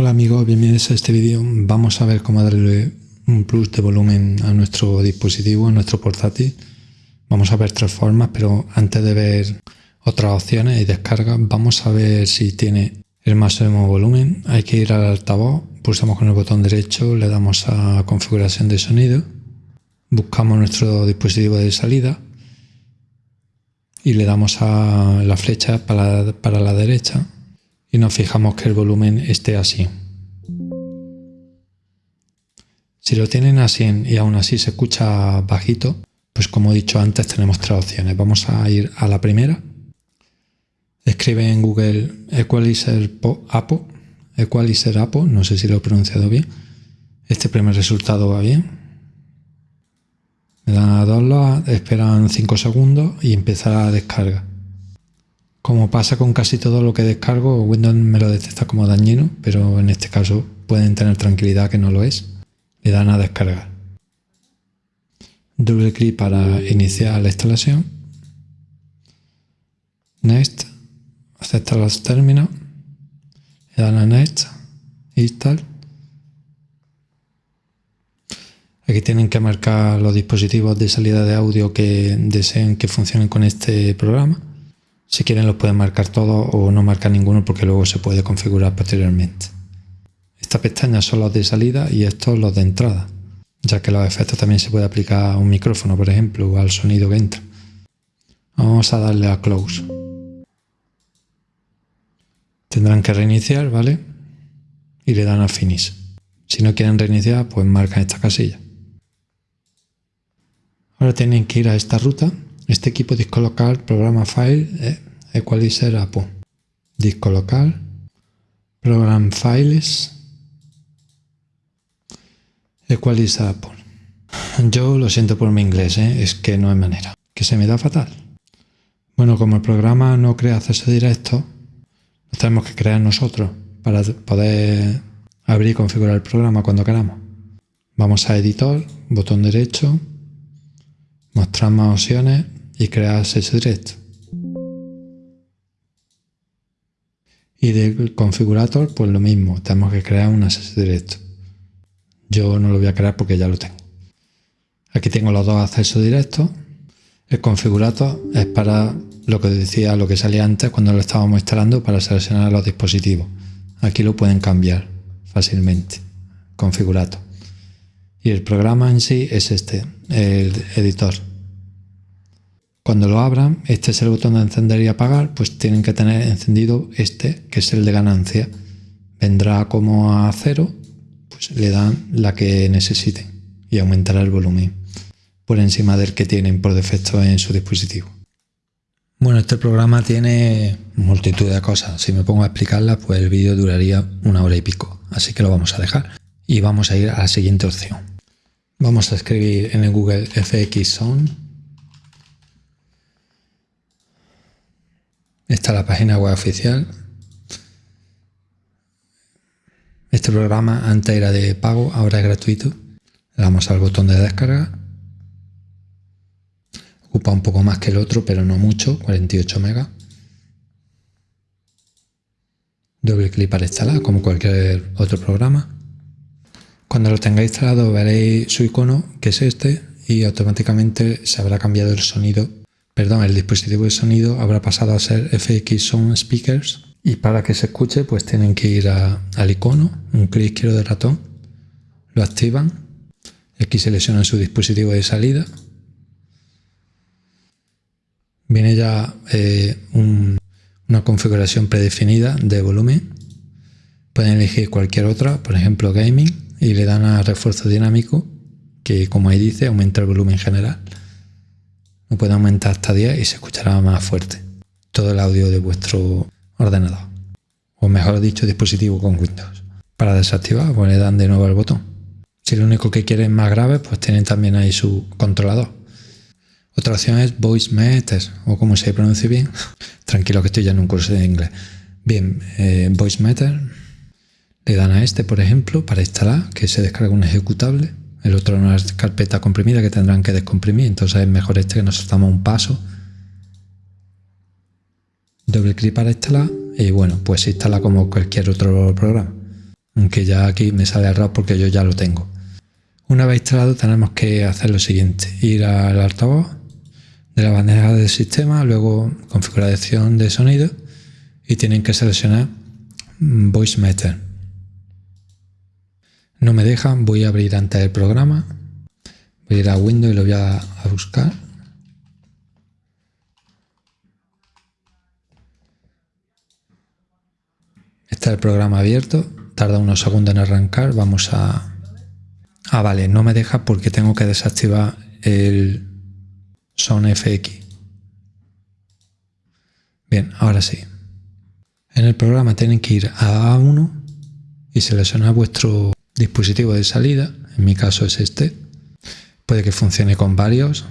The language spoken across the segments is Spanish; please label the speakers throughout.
Speaker 1: Hola amigos, bienvenidos a este vídeo. Vamos a ver cómo darle un plus de volumen a nuestro dispositivo, a nuestro portátil. Vamos a ver tres formas, pero antes de ver otras opciones y descargas, vamos a ver si tiene el máximo volumen. Hay que ir al altavoz, pulsamos con el botón derecho, le damos a configuración de sonido, buscamos nuestro dispositivo de salida y le damos a la flecha para, para la derecha y nos fijamos que el volumen esté así. Si lo tienen así y aún así se escucha bajito, pues como he dicho antes tenemos tres opciones. Vamos a ir a la primera. Escribe en Google Equalizer Apo, Equalizer Apo, no sé si lo he pronunciado bien. Este primer resultado va bien. Me dan a download, esperan 5 segundos y empieza la descarga. Como pasa con casi todo lo que descargo, Windows me lo detecta como dañino, pero en este caso pueden tener tranquilidad que no lo es. Le dan a descargar. Doble clic para iniciar la instalación. Next. Acepta los términos. Le dan a Next. Install. Aquí tienen que marcar los dispositivos de salida de audio que deseen que funcionen con este programa si quieren lo pueden marcar todos o no marcar ninguno porque luego se puede configurar posteriormente. Esta pestaña son los de salida y estos los de entrada, ya que los efectos también se puede aplicar a un micrófono, por ejemplo, o al sonido que entra. Vamos a darle a Close. Tendrán que reiniciar, ¿vale? Y le dan a Finish. Si no quieren reiniciar, pues marcan esta casilla. Ahora tienen que ir a esta ruta este equipo disco local, programa file, eh, equalizer APO. Disco local, program files, equalizer APO. Yo lo siento por mi inglés, eh, es que no hay manera, que se me da fatal. Bueno, como el programa no crea acceso directo, lo tenemos que crear nosotros para poder abrir y configurar el programa cuando queramos. Vamos a editor, botón derecho, mostrar más opciones y crear acceso directo. Y del configurator, pues lo mismo, tenemos que crear un acceso directo. Yo no lo voy a crear porque ya lo tengo. Aquí tengo los dos accesos directos. El configurator es para lo que decía, lo que salía antes cuando lo estábamos instalando para seleccionar los dispositivos. Aquí lo pueden cambiar fácilmente. Configurator. Y el programa en sí es este, el editor. Cuando lo abran, este es el botón de encender y apagar, pues tienen que tener encendido este, que es el de ganancia. Vendrá como a cero, pues le dan la que necesiten y aumentará el volumen por encima del que tienen por defecto en su dispositivo. Bueno, este programa tiene multitud de cosas. Si me pongo a explicarlas, pues el vídeo duraría una hora y pico. Así que lo vamos a dejar. Y vamos a ir a la siguiente opción. Vamos a escribir en el Google FX Sound Esta es la página web oficial. Este programa antes era de pago, ahora es gratuito. Le damos al botón de descarga. Ocupa un poco más que el otro, pero no mucho, 48 megas. Doble clic para instalar, como cualquier otro programa. Cuando lo tengáis instalado veréis su icono, que es este, y automáticamente se habrá cambiado el sonido perdón, el dispositivo de sonido habrá pasado a ser FX Sound Speakers. Y para que se escuche pues tienen que ir al icono, un clic izquierdo del ratón, lo activan, aquí seleccionan su dispositivo de salida, viene ya eh, una configuración predefinida de volumen, pueden elegir cualquier otra, por ejemplo gaming, y le dan a refuerzo dinámico, que como ahí dice aumenta el volumen general. Lo puede aumentar hasta 10 y se escuchará más fuerte todo el audio de vuestro ordenador. O mejor dicho, dispositivo con Windows. Para desactivar, pues le dan de nuevo al botón. Si lo único que quieren más grave, pues tienen también ahí su controlador. Otra opción es Voice Meter, o como se pronuncia bien. Tranquilo que estoy ya en un curso de inglés. Bien, eh, Voice Meter. Le dan a este, por ejemplo, para instalar, que se descarga un ejecutable. El otro no es carpeta comprimida que tendrán que descomprimir. Entonces es mejor este que nos saltamos un paso. Doble clic para instalar y bueno, pues instala como cualquier otro programa. aunque ya aquí me sale error porque yo ya lo tengo. Una vez instalado tenemos que hacer lo siguiente, ir al altavoz de la bandeja del sistema, luego configuración de sonido y tienen que seleccionar Voice Meter. No me dejan, voy a abrir antes el programa, voy a ir a Windows y lo voy a, buscar. Está el programa abierto, tarda unos segundos en arrancar, vamos a... Ah, vale, no me deja porque tengo que desactivar el Son FX. Bien, ahora sí. En el programa tienen que ir a A1 y seleccionar vuestro dispositivo de salida, en mi caso es este. Puede que funcione con varios.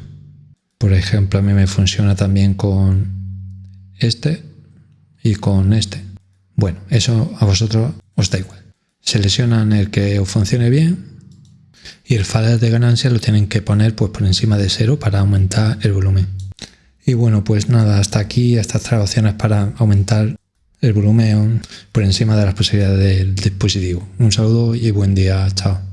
Speaker 1: Por ejemplo, a mí me funciona también con este y con este. Bueno, eso a vosotros os da igual. Seleccionan el que os funcione bien y el fader de ganancia lo tienen que poner pues por encima de cero para aumentar el volumen. Y bueno, pues nada, hasta aquí estas tres opciones para aumentar el volumen por encima de las posibilidades del dispositivo. Un saludo y buen día, chao.